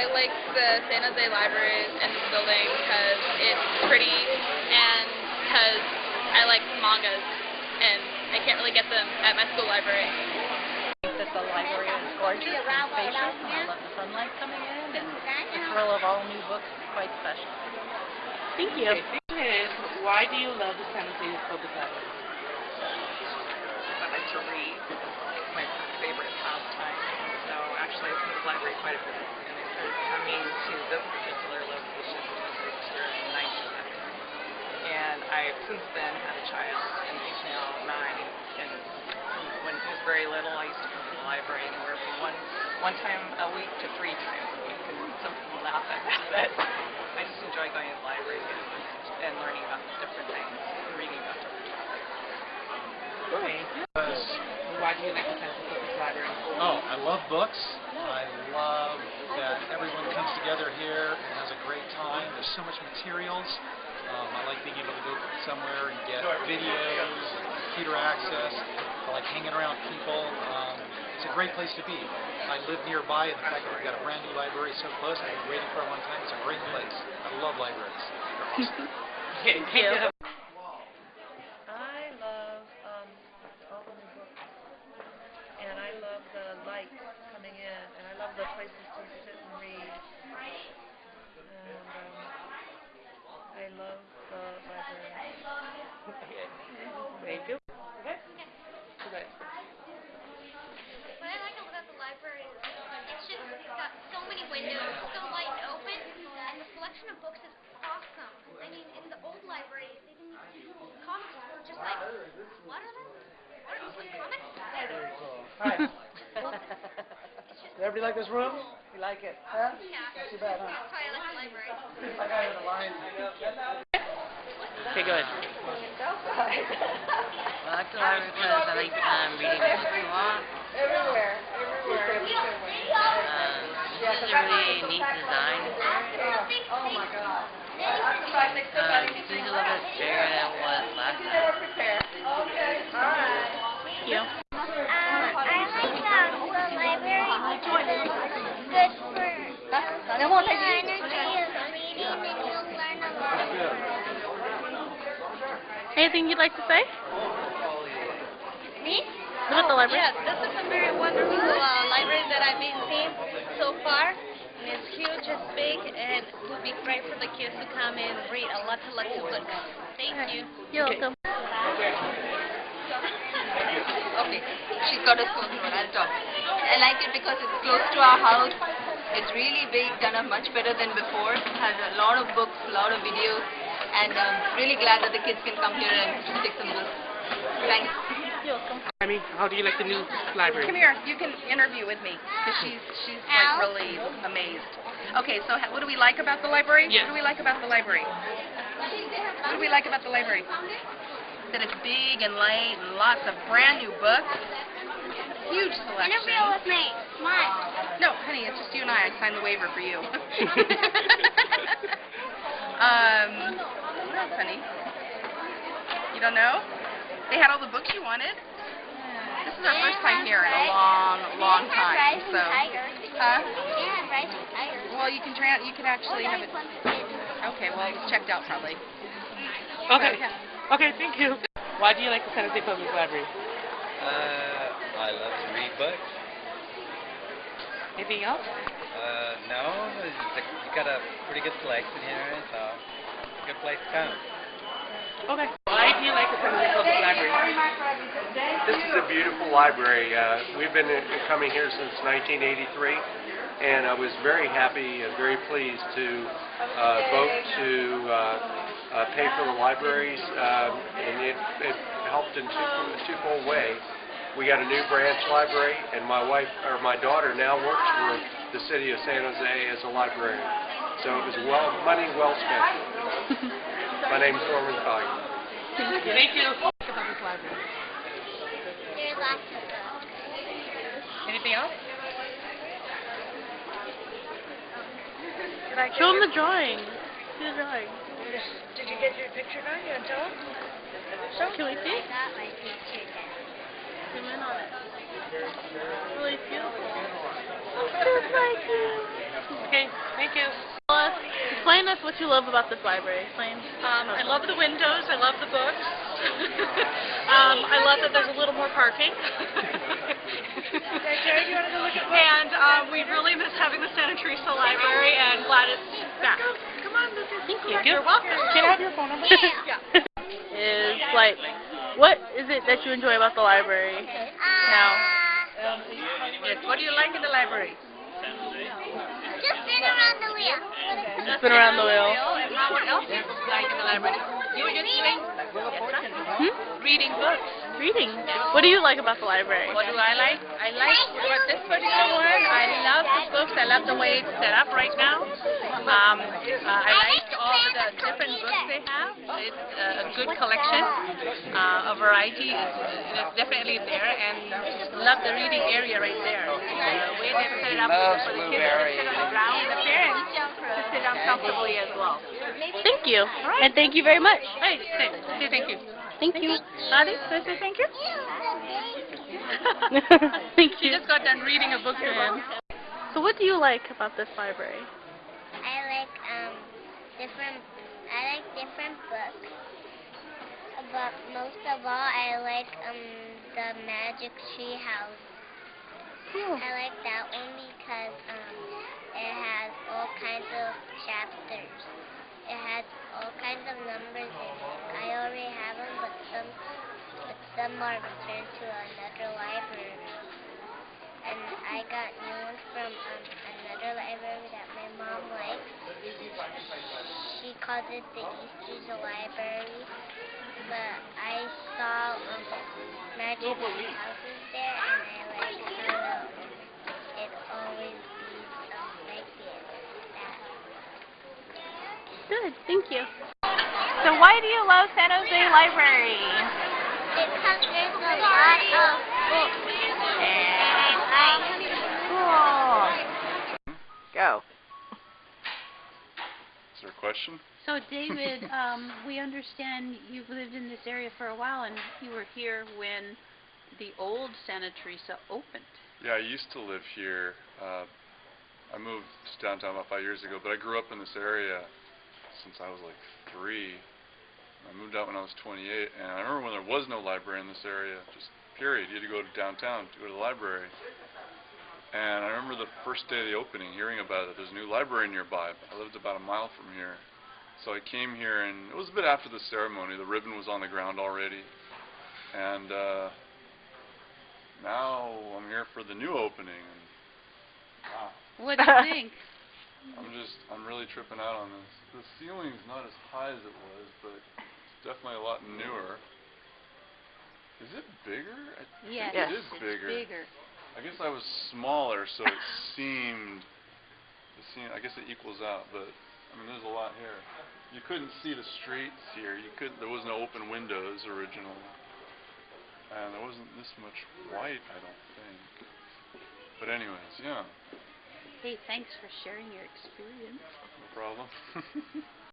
I like the San Jose Library and this building because it's pretty and because I like mangas and I can't really get them at my school library. think that the library is gorgeous and spacious, and I love the sunlight coming in, and the thrill of all new books is quite special. Thank you. Okay, thing is, why do you love the San Jose Public Library? I like to read. It's my favorite pastime. I to the library quite a bit. And I started coming to this particular location when I moved here in 1970. And I've since then had a child, and he's now nine. And when he was very little, I used to come to the library anywhere from one one time a week to three times a week. And some people laugh at me, but I just enjoy going to the library and, and learning about different things and reading about different topics. Okay. Why do you like the San Jose Public Library? Oh, I love books. I love that everyone comes together here and has a great time. There's so much materials. Um, I like being able to go somewhere and get videos, computer access. I like hanging around people. Um, it's a great place to be. I live nearby, and the fact that we've got a brand new library so close, I've been waiting for a long time. It's a great place. I love libraries. They're awesome. Okay, thank you. I love um, all the new books, and I love the light coming in, and the places to sit and read. And um, I love the library. Thank you. Okay. Okay. What I like about the library is it's just it's got so many windows, so light and open, and the selection of books is awesome. I mean, in the old library, they didn't comics were just like, what are those? What are those comics? Hi. Everybody like this room? You like it? Huh? Yeah. Too bad, huh? I like the library. I got it in the line. Okay, go ahead. I like the library because I like um, reading books a lot. Everywhere. Everywhere. Um, this is a really neat design. Oh my God. Um, it seems a little bit bigger than it was last time. Okay. All right. Thank you. Um, I like um, the library because it's good for your energy of reading and you'll learn a lot. Anything you'd like to say? Me? About the library? Yes, this is a very wonderful uh, library that I've been seeing so far. And it's huge, it's big, and it would be great for the kids to come and read a lot of lots of books. Thank you. You're welcome. Okay. She's got a phone number. I'll talk. I like it because it's close to our house. It's really big, done up much better than before. Has a lot of books, a lot of videos, and um, really glad that the kids can come here and take some books. Thanks. You're welcome. Amy, how do you like the new library? Come here. You can interview with me because she's she's like really amazed. Okay, so ha- what do we like about the library? Yes. What do we like about the library? What do we like about the library? That it's big and light and lots of brand new books. Huge selection. Interview with me. Come on. No, honey, it's just you and I. I signed the waiver for you. um, what else, honey? You don't know? They had all the books you wanted. This is our first time here in a long, long time. So, Tiger. huh? They have Rising Well, you can try. You could actually have it. One for kids. Okay, well, it's checked out probably. Okay. Okay, thank you. Why do you like the San Jose Public Library? Uh, I love to read books. Anything else? Uh, no, it's a, you got a pretty good selection here, so it's a good place to come. Okay. Why do you like the San Jose Public Library? This is a beautiful library. Uh, we've been uh, coming here since 1983, and I was very happy and very pleased to uh, vote to uh, pay for the libraries, um, and it, it helped in two, a twofold way. We got a new branch library, and my wife or my daughter now works for the city of San Jose as a librarian. So it was well money well spent. my name's Norman Collier. Thank you. Public library. There's lots of books. Anything else? Did I get Show them the drawing. Drawing. Did you get your picture done? You want to tell them? Can we see? I got my picture done. Zoom in on it. Really beautiful. Just like you. Okay. explain us what you love about this library. Explain. Um, I love the windows. I love the books. um, I love that there's a little more parking. and um, we really miss having the Santa Teresa Library, and glad it's back. Come on, Lucy. Thank you. You're welcome. Can I have your phone number? yeah. is like, what is it that you enjoy about the library now? Yes, what do you like in the library? Just spin around the wheel. Just spin around the wheel. And how, what else do you like in the library? You were just doing Hmm? reading books. Reading. What do you like about the library? What do I like? I like what this particular one. I love the books. I love the way it's set up right now. Um, uh, I like all of the different books they have. It's a good collection. Uh, a variety is, is definitely there, and love the reading area right there. The way they set it up for the kids to sit on the ground and the parents to sit down comfortably as well. Thank you. And thank you very much. Hey, say, say thank you. Thank you. Adi, say, say thank you. thank you. She just got done reading a book to him. So what do you like about this library? I like um different. I like different books. But most of all, I like um the Magic Tree House. Cool. I like that one because um it has all kinds of chapters. It has all kinds of numbers in it. I already have them, but some but some are returned to another library. And I got new ones from um, another library that my mom likes. She calls it the Easter's Library. But I saw um, magic houses there, and I like how it always be um, like it. Good. Thank you. So why do you love San Jose Library? Because there's a lot of books. And I like. Cool. Go. Is there a question? So David, um, we understand you've lived in this area for a while, and you were here when the old Santa Teresa opened. Yeah, I used to live here. Uh, I moved to downtown about five years ago, but I grew up in this area since I was like three. I moved out when I was 28, and I remember when there was no library in this area, just period. You had to go to downtown to go to the library. And I remember the first day of the opening, hearing about it. There's a new library nearby. I lived about a mile from here. So I came here, and it was a bit after the ceremony. The ribbon was on the ground already. And uh, now I'm here for the new opening. And, wow. What do you think? I'm just, I'm really tripping out on this. The ceiling's not as high as it was, but it's definitely a lot newer. Is it bigger? I Yes, it is it's bigger. bigger. I guess I was smaller, so it seemed, it seemed, I guess it equals out, but I mean, there's a lot here. You couldn't see the streets here. You could, there was no open windows originally, and there wasn't this much white, I don't think. But anyways, yeah, Hey, thanks for sharing your experience. no problem.